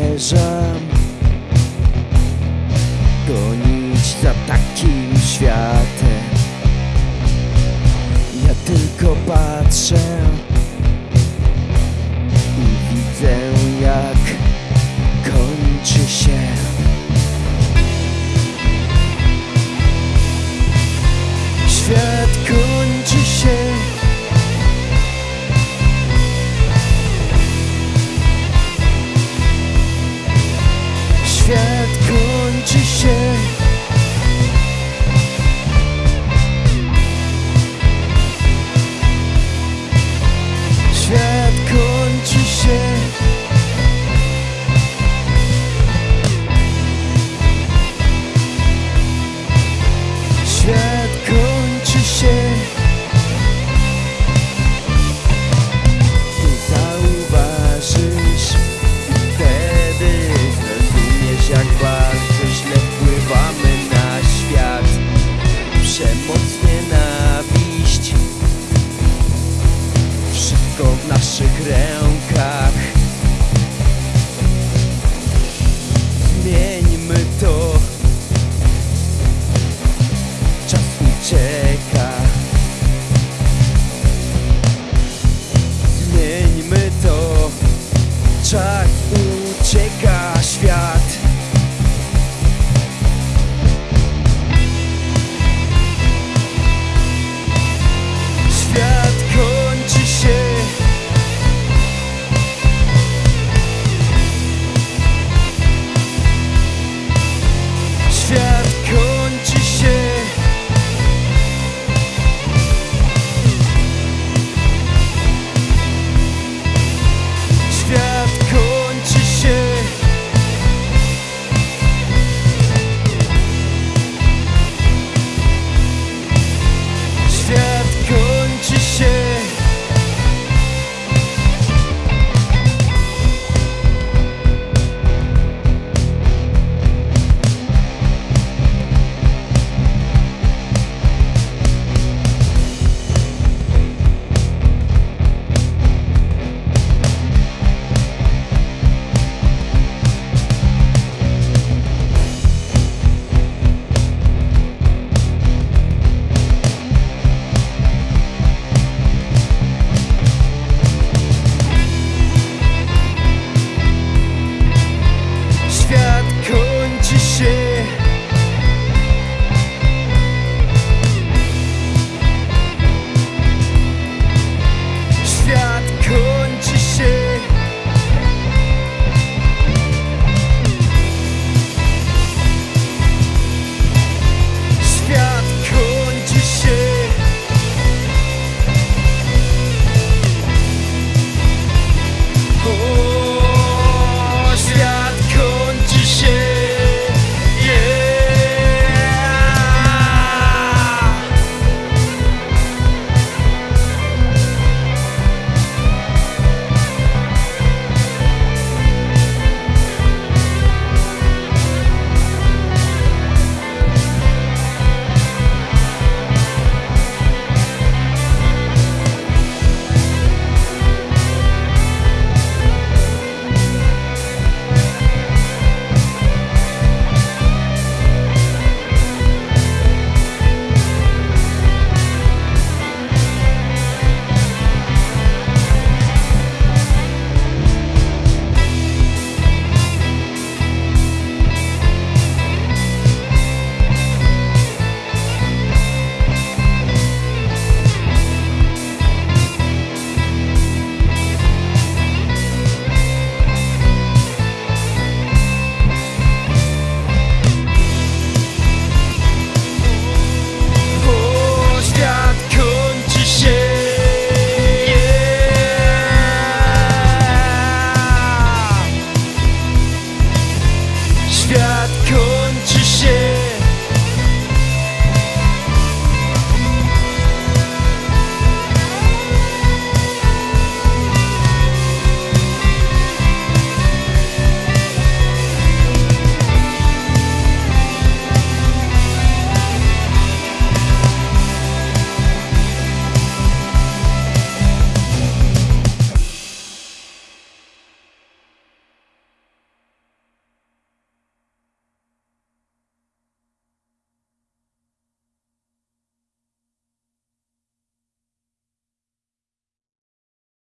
zamierzam gonić za takim światem. Ja tylko patrzę. Świat kończy się? Świat kończy się